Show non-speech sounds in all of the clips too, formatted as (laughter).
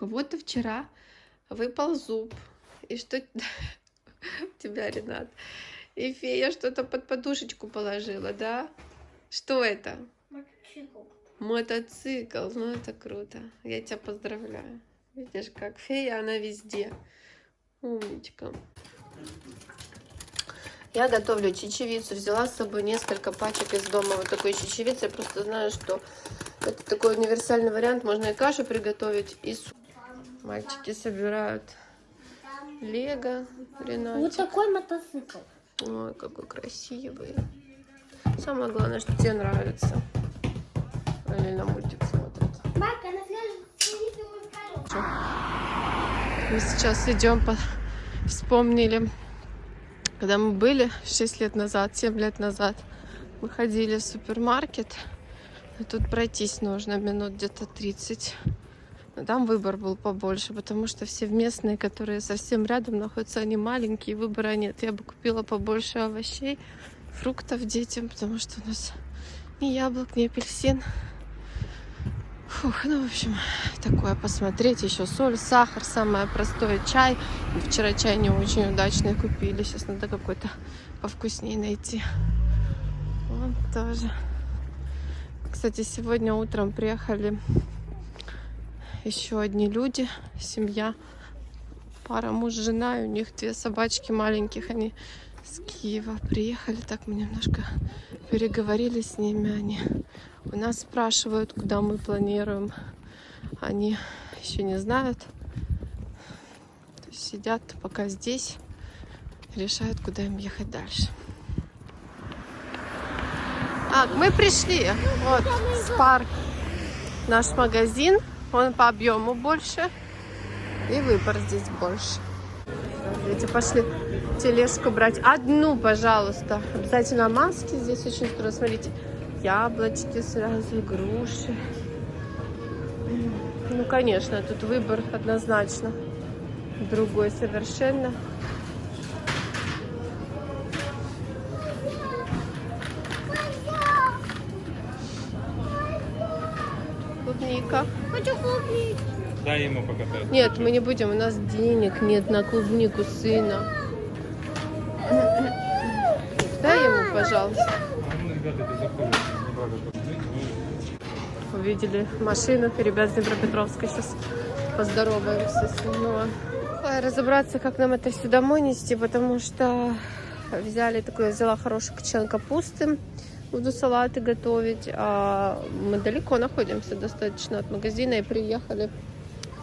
кого-то вчера выпал зуб. И что (laughs) у тебя, Ренат? И фея что-то под подушечку положила, да? Что это? Мотоцикл. Мотоцикл. Ну, это круто. Я тебя поздравляю. Видишь, как фея, она везде. Умничка. Я готовлю чечевицу. Взяла с собой несколько пачек из дома вот такой чечевицы. Я просто знаю, что это такой универсальный вариант. Можно и кашу приготовить, и суп. Мальчики собирают лего. Вот Ренатик. такой мотоцикл. Ой, какой красивый. Самое главное, что тебе нравится. Или на мультик следующий Мы сейчас идем по... Вспомнили, когда мы были 6 лет назад, 7 лет назад, мы ходили в супермаркет. И тут пройтись нужно минут где-то 30. Но там выбор был побольше, потому что все местные, которые совсем рядом находятся, они маленькие, выбора нет. Я бы купила побольше овощей, фруктов детям, потому что у нас ни яблок, ни апельсин. Фух, ну, в общем, такое посмотреть. Еще соль, сахар, самое простое, чай. Вчера чай не очень удачный купили. Сейчас надо какой-то повкуснее найти. Вот тоже. Кстати, сегодня утром приехали еще одни люди, семья, пара муж, жена, и у них две собачки маленьких, они с Киева приехали, так мы немножко переговорили с ними, они у нас спрашивают, куда мы планируем, они еще не знают, сидят пока здесь, решают, куда им ехать дальше. А, мы пришли, вот, Спар, наш магазин, он по объему больше. И выбор здесь больше. Дети пошли тележку брать. Одну, пожалуйста. Обязательно маски здесь очень скоро. Смотрите, яблочки сразу, груши. Ну, конечно, тут выбор однозначно другой совершенно. Дай ему покататься. Нет, мы не будем, у нас денег нет на клубнику сына. Дай ему, пожалуйста. Увидели машину, ребят с Днепропетровска. Сейчас поздороваемся с а Разобраться, как нам это все домой нести, потому что взяли такой, я взяла хороший кочан капусты. Буду салаты готовить. А мы далеко находимся достаточно от магазина и приехали.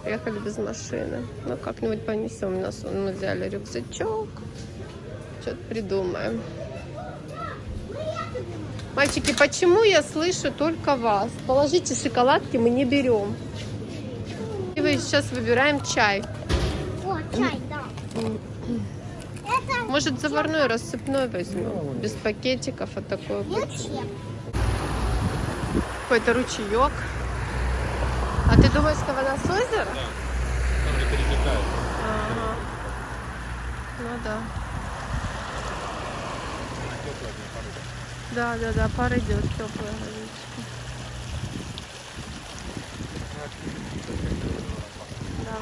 Приехали без машины. Ну, как-нибудь понесем. Нас мы взяли рюкзачок. Что-то придумаем. Мальчики, почему я слышу только вас? Положите шоколадки, мы не берем. И вы сейчас выбираем чай. О, чай, да. Может, заварной рассыпной возьмем? Без пакетиков, а зачем? Какой-то ручеек. А ты думаешь, что вода с озера? Там же перетекает. Ага. Ну да. Да, да, да, пар идет теплая водичка. Да.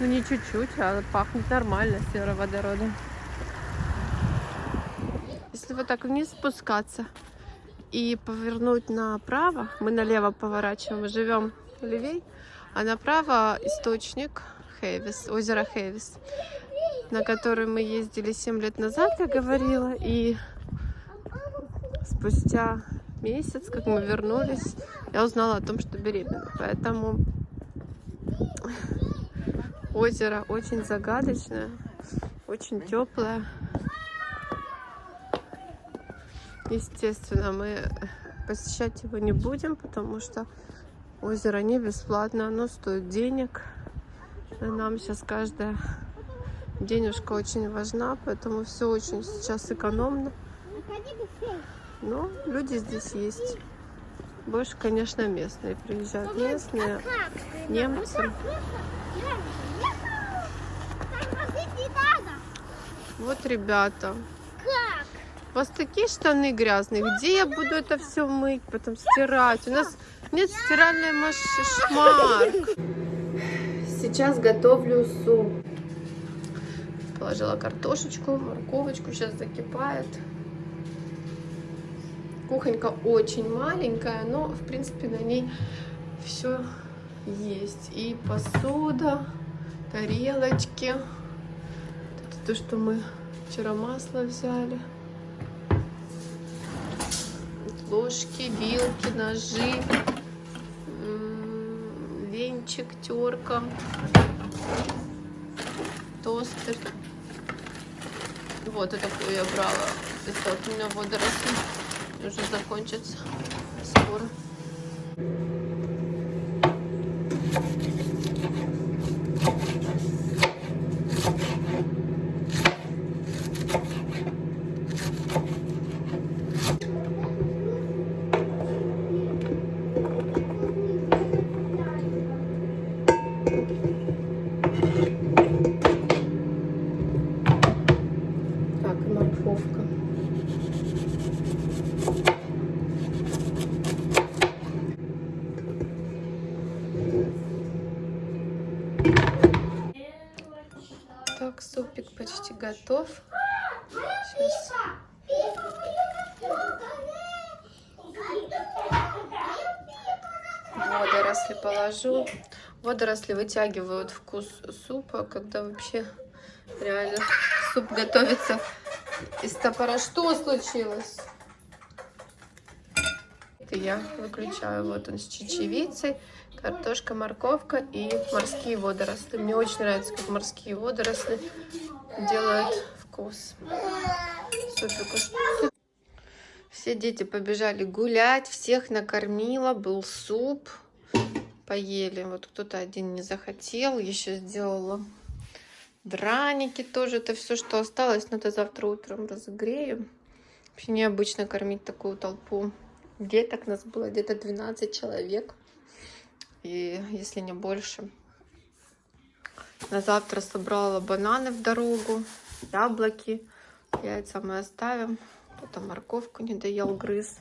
Ну не чуть-чуть, а пахнет нормально сероводородом. Если вот так вниз спускаться и повернуть направо, мы налево поворачиваем, живем левей, а направо источник Хейвис, озеро Хейвис, на который мы ездили 7 лет назад, я говорила, и спустя месяц, как мы вернулись, я узнала о том, что беременна. Поэтому озеро очень загадочное, очень теплое. Естественно, мы посещать его не будем, потому что озеро не бесплатно, оно стоит денег. Нам сейчас каждая денежка очень важна, поэтому все очень сейчас экономно. Но люди здесь есть. Больше, конечно, местные приезжают. Местные, немцы. Вот ребята. У вас такие штаны грязные. Где я буду это все мыть, потом стирать? У нас нет стиральной машины. Сейчас готовлю суп. Положила картошечку, морковочку. Сейчас закипает. Кухонька очень маленькая, но в принципе на ней все есть. И посуда, тарелочки. Это то, что мы вчера масло взяли. Ложки, вилки, ножи, м, венчик, терка, тостер. Вот это я брала. Это у меня водоросли уже закончится скоро. Так, и морковка. Так, супик почти готов. Сейчас положу. Водоросли вытягивают вкус супа, когда вообще реально суп готовится из топора. Что случилось? Это я выключаю. Вот он с чечевицей, картошка, морковка и морские водоросли. Мне очень нравится, как морские водоросли делают вкус. Супику. Все дети побежали гулять, всех накормила, был суп, поели. Вот кто-то один не захотел, еще сделала драники тоже. Это все, что осталось, но это завтра утром разогрею. Вообще необычно кормить такую толпу деток. Нас было где-то 12 человек, и если не больше. На завтра собрала бананы в дорогу, яблоки, яйца мы оставим. Потом морковку не доел, грыз.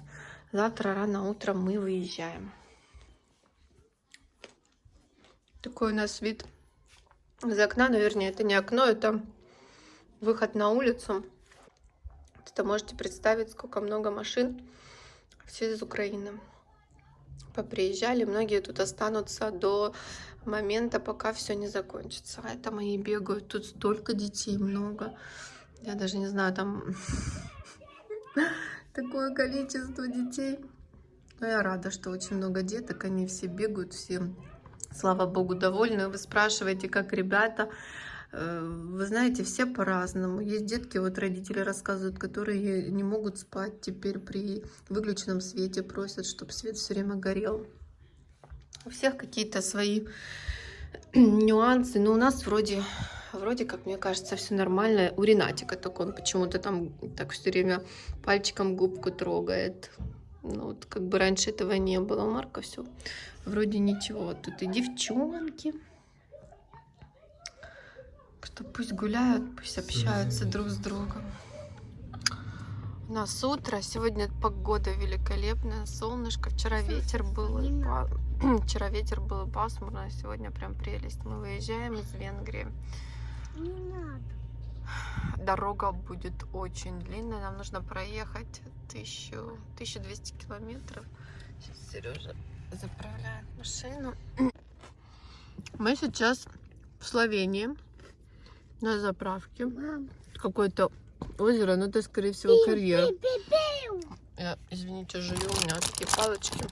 Завтра рано утром мы выезжаем. Такой у нас вид из окна. Ну, вернее, это не окно, это выход на улицу. Это можете представить, сколько много машин. Все из Украины. Поприезжали. Многие тут останутся до момента, пока все не закончится. А это мои бегают. Тут столько детей, много. Я даже не знаю, там (laughs) такое количество детей. Но я рада, что очень много деток. Они все бегают, все, слава богу, довольны. Вы спрашиваете, как ребята. Э, Вы знаете, все по-разному. Есть детки, вот родители рассказывают, которые не могут спать теперь при выключенном свете, просят, чтобы свет все время горел. У всех какие-то свои (clears throat) нюансы, но у нас вроде, вроде как мне кажется, все нормально. У Ренатика только он почему-то там так все время пальчиком губку трогает. Ну, вот как бы раньше этого не было. У Марка все вроде ничего. Тут и девчонки. Что пусть гуляют, пусть общаются друг с другом. У нас утро, сегодня погода великолепная, солнышко, вчера ветер был, (clears throat) вчера ветер был и пасмурно, а сегодня прям прелесть. Мы выезжаем из Венгрии. Не надо. Дорога будет очень длинная, нам нужно проехать 1000, 1200 километров. Сейчас Сережа заправляет машину. Мы сейчас в Словении на заправке. Какое-то озеро, но это, скорее всего, карьер. Я, извините, жую, у меня такие палочки.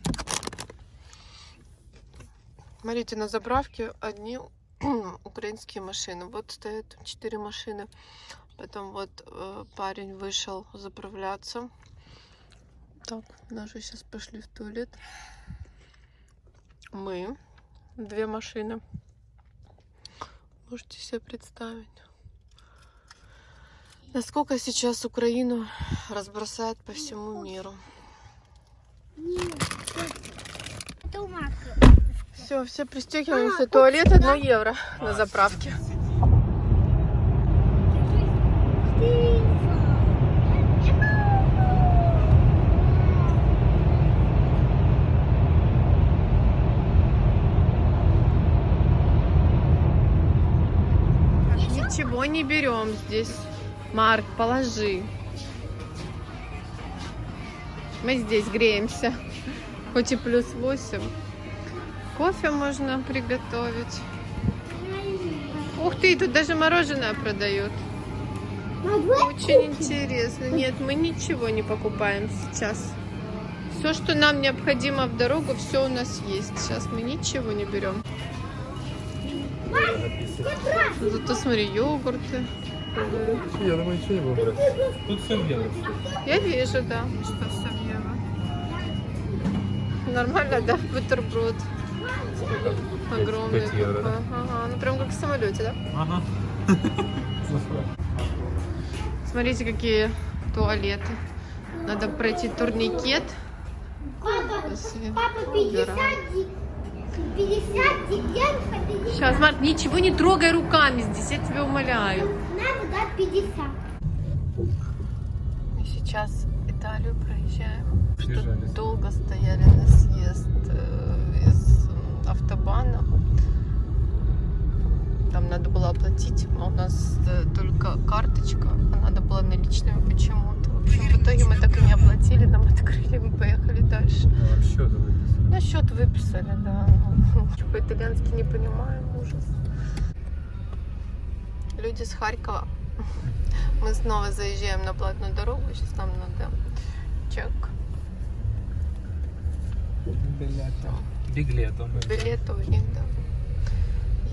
Смотрите, на заправке одни (clears throat) украинские машины. Вот стоят четыре машины. Потом вот э, парень вышел заправляться. Так, наши сейчас пошли в туалет. Мы, две машины. Можете себе представить. Насколько сейчас Украину разбросают по всему миру. Нет. Все, все пристегиваемся. А, Туалет вот 1 евро а, на заправке. Ничего не берем здесь. Марк, положи. Мы здесь греемся. Хоть и плюс 8. Кофе можно приготовить. Ух ты, тут даже мороженое продают. Очень интересно. Нет, мы ничего не покупаем сейчас. Все, что нам необходимо в дорогу, все у нас есть. Сейчас мы ничего не берем. Зато смотри, йогурты. Я думаю, ничего не буду Тут все белое. Я вижу, да, что все в евро. Нормально, да, бутерброд. Огромный. Пять евро, такой. да? Ага, ну прям как в самолете, да? Ага. Смотрите, какие туалеты. Надо пройти турникет. Папа, папа, убирать. 50, ди- 50 деревьев, 50. Сейчас, Марк, ничего не трогай руками здесь, я тебя умоляю. Надо дать 50. Мы сейчас Италию проезжаем. Долго стояли на съезд э, из м, автобана. Там надо было оплатить, а у нас э, только карточка, а надо было наличными почему-то. В общем, в итоге мы так и не оплатили, нам открыли, мы поехали дальше. Счет выписал. На счет выписали, да. Ну, По-итальянски не понимаем, ужас. Люди с Харькова. Мы снова заезжаем на платную дорогу. Сейчас нам надо чек. Билетом. У них, да.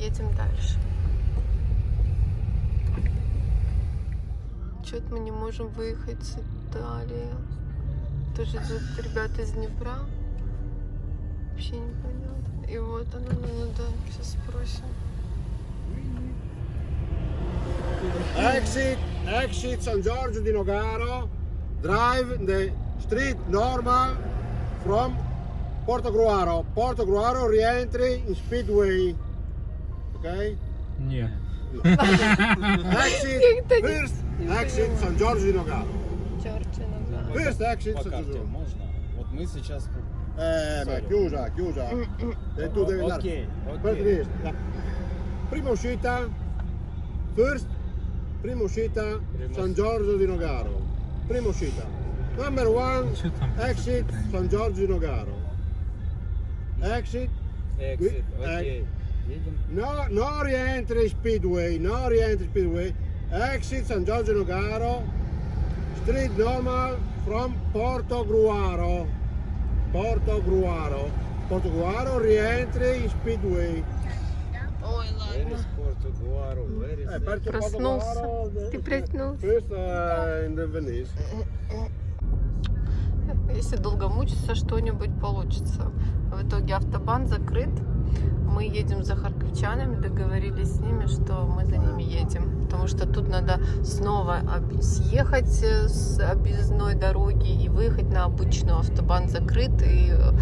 Едем дальше. Что-то мы не можем выехать с Италии. Тоже идут ребята из Днепра. Вообще непонятно. И вот оно, ну, надо сейчас спросим. Exit, exit San Giorgio di Nogaro. Drive the street normal from Porto Gruaro. Porto Gruaro re-entry in Speedway. Okay? Не. (laughs) Exit, Как-то не- first не exit понимаю. San Giorgio di Nogaro. Чёртина, да. First exit По San карте Giorgio. можно? Вот мы сейчас... Eh, ma chiusa, chiusa. E tu devi andare. Окей, Per окей. Trieste. Prima uscita, first, prima uscita Prima San Giorgio di Nogaro. Prima uscita. Number one, Что там? exit San Giorgio di Nogaro. Exit, Exit, Э, окей. Едем. no, no rientri Speedway, no rientri Speedway. Exit San Giorgio di Nogaro. Street normal from Porto Gruaro. Porto Gruaro. Porto Gruaro rientri in Speedway. Ой, Where is Porto Guaro? Where is Eh, it? perché Проснулся. Porto Gruaro- Ты проснулся. First uh, in the Venice. Если долго мучиться, что-нибудь получится. В итоге автобан закрыт. Мы едем за харьковчанами, договорились с ними, что мы за ними едем. Потому что тут надо снова съехать э, с объездной дороги и выехать на обычную. Автобан закрыт и э,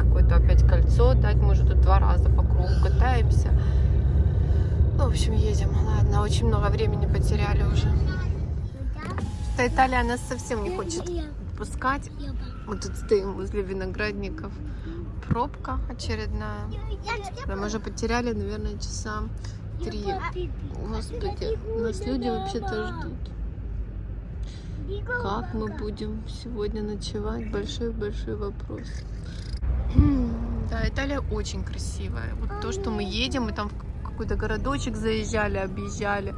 какое-то опять кольцо дать. Мы уже тут два раза по кругу катаемся. Ну, в общем, едем. Ладно, очень много времени потеряли уже. Что Италия нас совсем не хочет пускать. Мы тут стоим возле виноградников. Пробка очередная. Мы уже потеряли, наверное, часа три. Господи, нас люди вообще-то ждут. Как мы будем сегодня ночевать? Большой-большой вопрос. Да, Италия очень красивая. Вот то, что мы едем, мы там в какой-то городочек заезжали, объезжали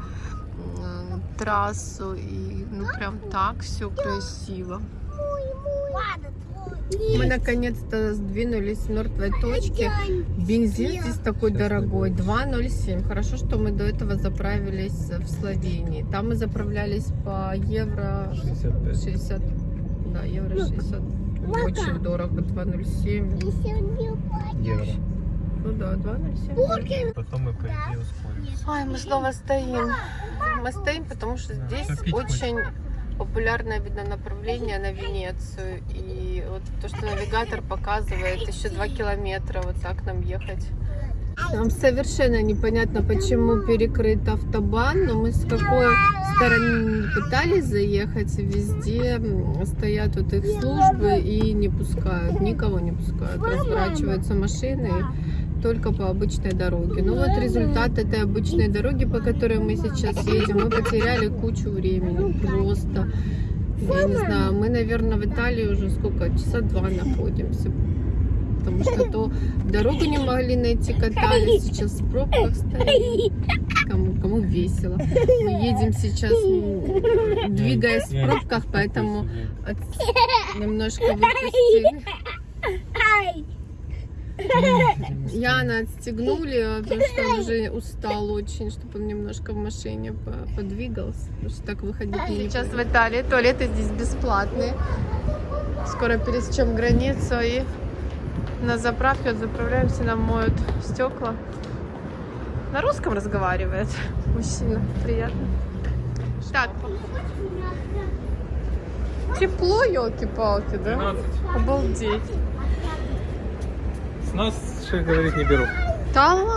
м, трассу, и ну прям так все красиво. Мы наконец-то сдвинулись с мертвой точки. Бензин здесь такой дорогой, 2,07. Хорошо, что мы до этого заправились в Словении. Там мы заправлялись по евро 65. 60. Да, евро 60. Очень дорого, 2,07. Евро. Ну да, 2,07. Потом мы, по идее, ускоримся. Ай, мы снова стоим. Мы стоим, потому что здесь очень популярное, видно, направление на Венецию. И вот то, что навигатор показывает, еще два километра вот так нам ехать. Нам совершенно непонятно, почему перекрыт автобан, но мы с какой стороны не пытались заехать, везде стоят вот их службы и не пускают, никого не пускают. Разворачиваются машины, только по обычной дороге. Ну вот результат этой обычной дороги, по которой мы сейчас едем, мы потеряли кучу времени. Просто, я не знаю, мы, наверное, в Италии уже сколько, часа два находимся. Потому что то дорогу не могли найти, катались, сейчас в пробках стоим. Кому, кому весело. Мы едем сейчас, м, двигаясь в пробках, поэтому от- немножко выпустили. Яна отстегнули, а потому что он уже устал очень, чтобы он немножко в машине по- подвигался. Потому что так выходить не Сейчас в Италии туалеты здесь бесплатные. Скоро пересечем границу и на заправке вот заправляемся, нам моют стекла. На русском разговаривает мужчина. Приятно. Так. Тепло, елки-палки, да? 12. Обалдеть. С нас шеф говорит не беру. Да ладно?